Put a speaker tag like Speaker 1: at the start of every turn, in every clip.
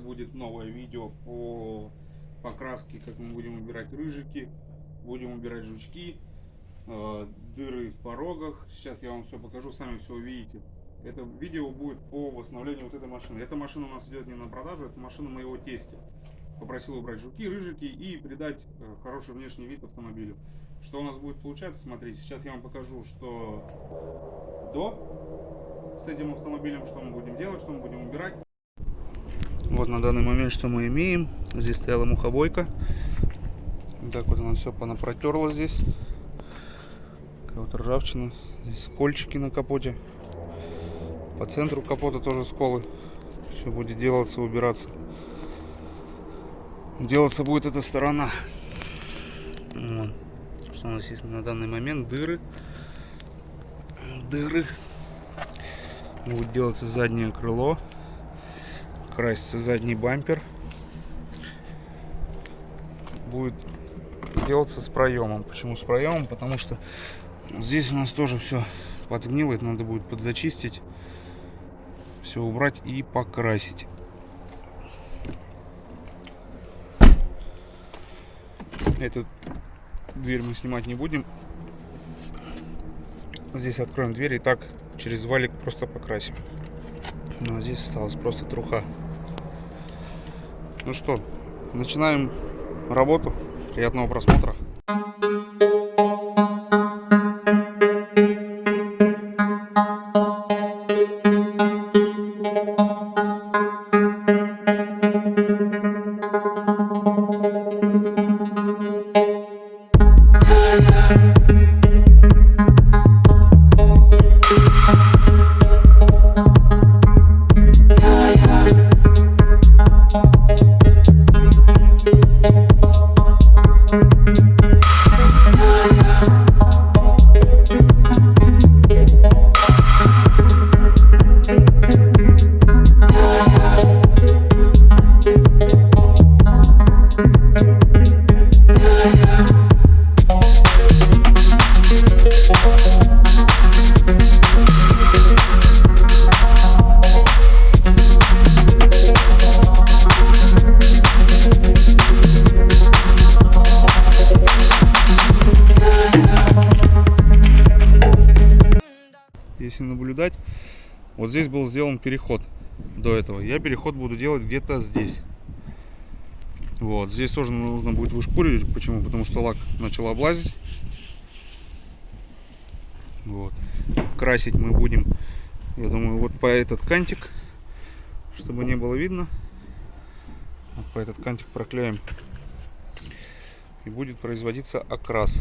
Speaker 1: Это будет новое видео по покраске, как мы будем убирать рыжики, будем убирать жучки, э, дыры в порогах. Сейчас я вам все покажу, сами все увидите. Это видео будет по восстановлению вот этой машины. Эта машина у нас идет не на продажу, это машина моего тестя. Попросил убрать жуки, рыжики и придать э, хороший внешний вид автомобилю. Что у нас будет получаться, смотрите, сейчас я вам покажу, что до с этим автомобилем, что мы будем делать, что мы будем убирать. Вот на данный момент что мы имеем. Здесь стояла мухобойка. Так вот она все понапротерла здесь. Вот ржавчина. Здесь скольчики на капоте. По центру капота тоже сколы. Все будет делаться, убираться. Делаться будет эта сторона. Вот. Что у нас есть на данный момент? Дыры. Дыры. Будет делаться заднее крыло красится задний бампер. Будет делаться с проемом. Почему с проемом? Потому что здесь у нас тоже все подгнило. Это надо будет подзачистить. Все убрать и покрасить. Эту дверь мы снимать не будем. Здесь откроем дверь и так через валик просто покрасим. Ну а здесь осталась просто труха. Ну что, начинаем работу. Приятного просмотра. Если наблюдать, вот здесь был сделан переход до этого. Я переход буду делать где-то здесь. Вот, здесь тоже нужно будет вышкуривать. Почему? Потому что лак начал облазить. Вот. Красить мы будем, я думаю, вот по этот кантик, чтобы не было видно. Вот по этот кантик проклеим. И будет производиться окрас.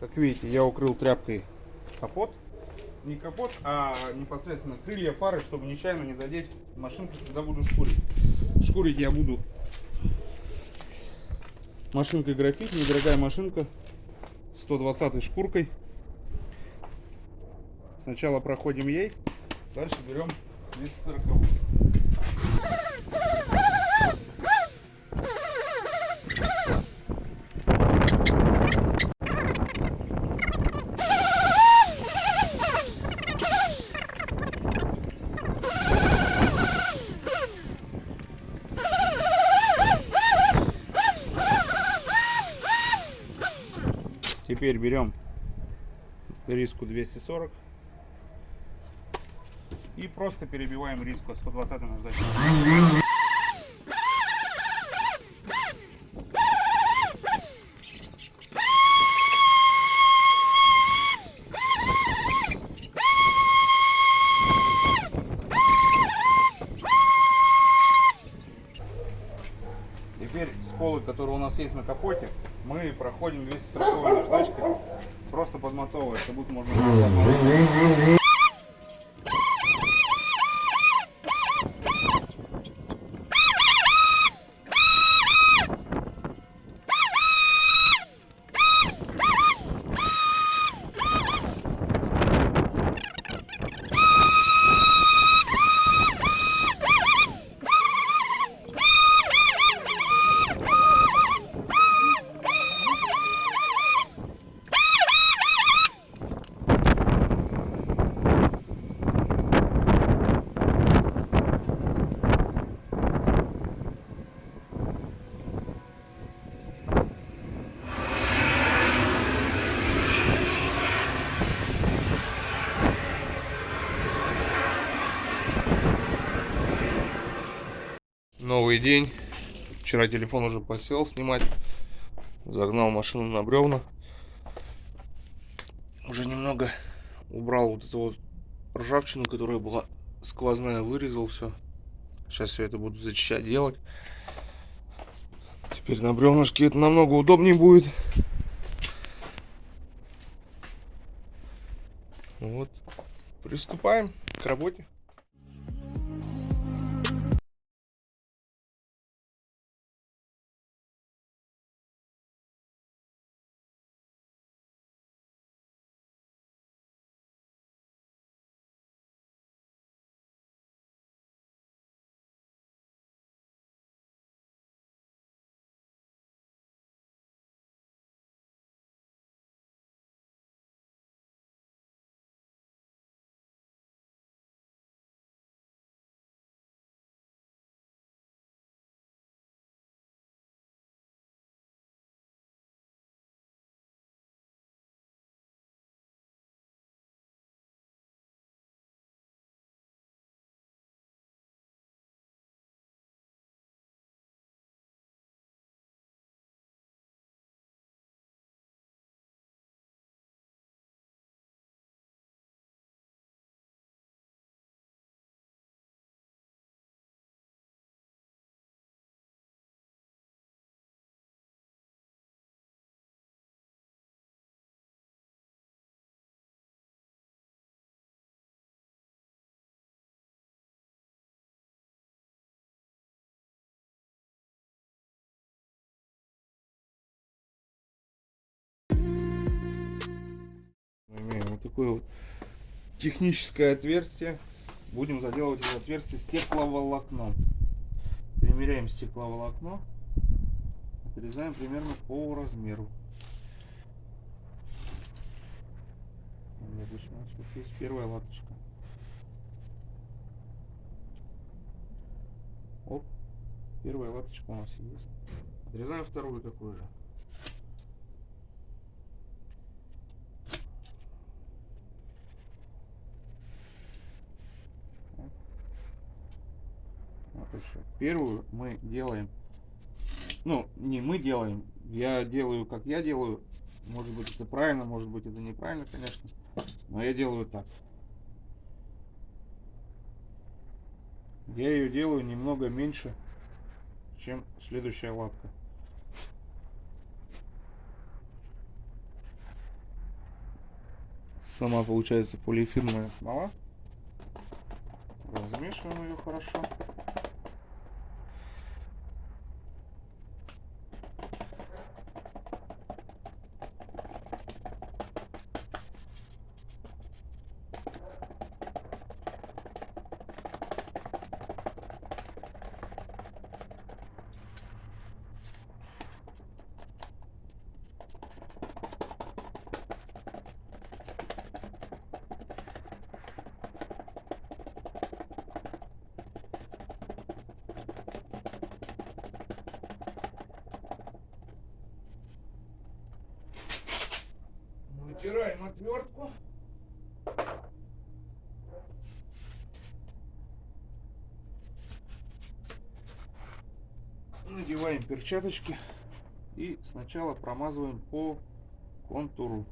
Speaker 1: Как видите, я укрыл тряпкой капот. Не капот, а непосредственно крылья фары, чтобы нечаянно не задеть машинку, когда буду шкурить. Шкурить я буду машинкой графит, недорогая машинка, 120 шкуркой. Сначала проходим ей, дальше берем 240. Теперь берем риску 240 и просто перебиваем риску 120 наждачкой. Теперь сколы, которые у нас есть на капоте, мы проходим 240 наждачкой, просто подмотовывая, будто можно
Speaker 2: новый день. Вчера телефон уже посел снимать. Загнал машину на бревна. Уже немного убрал вот эту вот ржавчину, которая была сквозная, вырезал все. Сейчас все это буду зачищать, делать. Теперь на бревнышке это намного удобнее будет. Вот. Приступаем к работе. Такое вот техническое отверстие. Будем заделывать это отверстие стекловолокном. Примеряем стекловолокно. Отрезаем примерно по размеру. Допустим, у нас вот есть первая латочка. Оп, первая латочка у нас есть. Отрезаем вторую такую же. Вот еще. Первую мы делаем, ну, не мы делаем, я делаю, как я делаю. Может быть, это правильно, может быть, это неправильно, конечно. Но я делаю так. Я ее делаю немного меньше, чем следующая латка. Сама получается полиэфирная смола. Размешиваем ее хорошо. Вытираем отвертку. Надеваем перчаточки и сначала промазываем по контуру.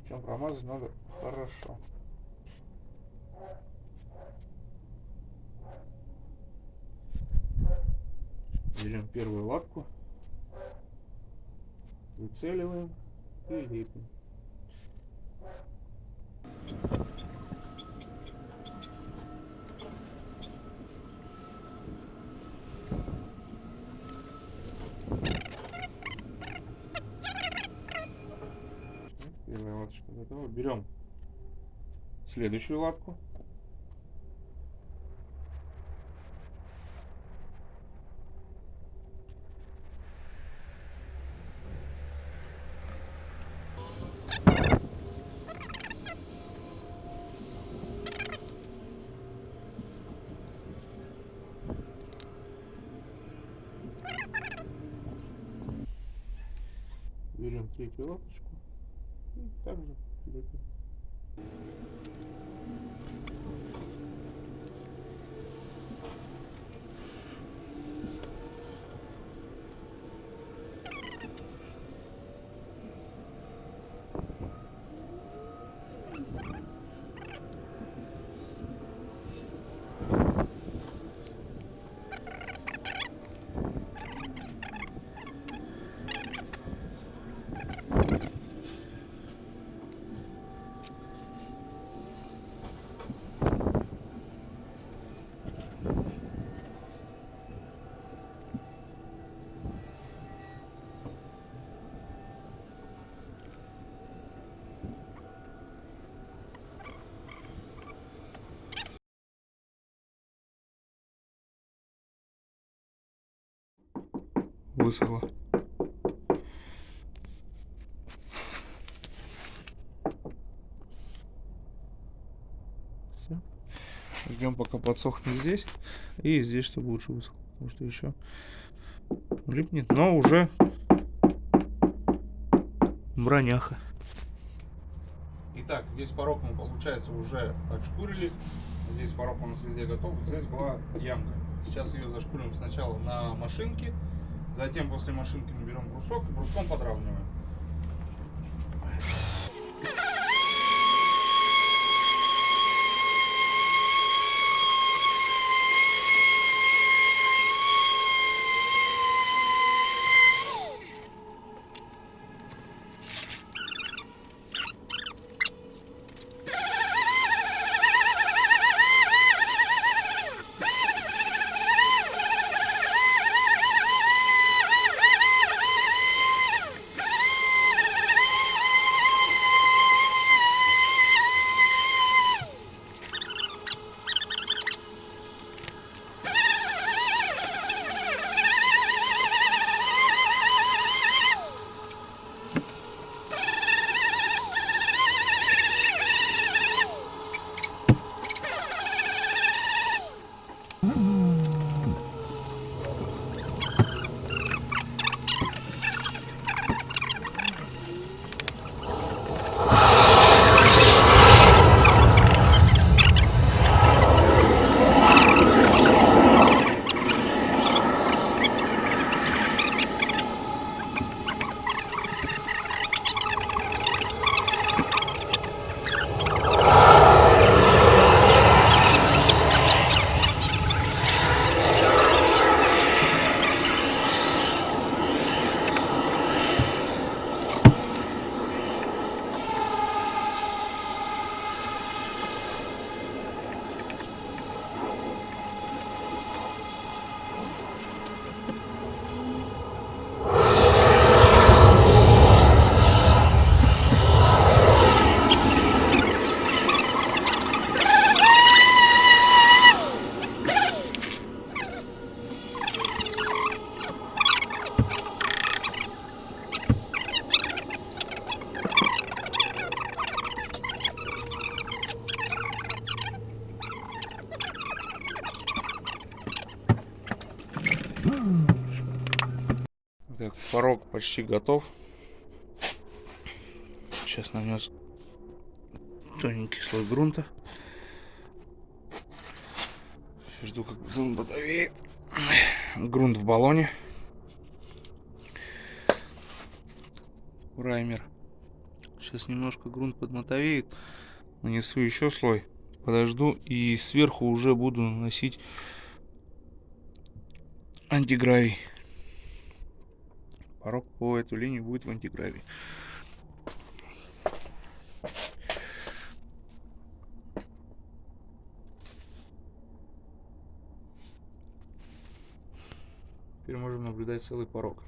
Speaker 2: Причем промазать надо хорошо. Берем первую лапку, выцеливаем и лепим. Первая латочка готова. Берем следующую лапку. Берем третью лапочку. Высохло. Всё. Ждем пока подсохнет здесь. И здесь, чтобы лучше высохло. Потому что еще липнет. Но уже броняха. Итак, весь порог мы, получается, уже отшкурили. Здесь порог у нас везде готов. Здесь была ямка. Сейчас ее зашкурим сначала на машинке. Затем после машинки мы берем брусок и бруском подравниваем. Порог почти готов. Сейчас нанес тоненький слой грунта. Жду, как зон батареи. Грунт в баллоне. Праймер. Сейчас немножко грунт подмотовеет. Нанесу еще слой. Подожду и сверху уже буду наносить антигравий. Порог по эту линию будет в антигравии. Теперь можем наблюдать целый порог.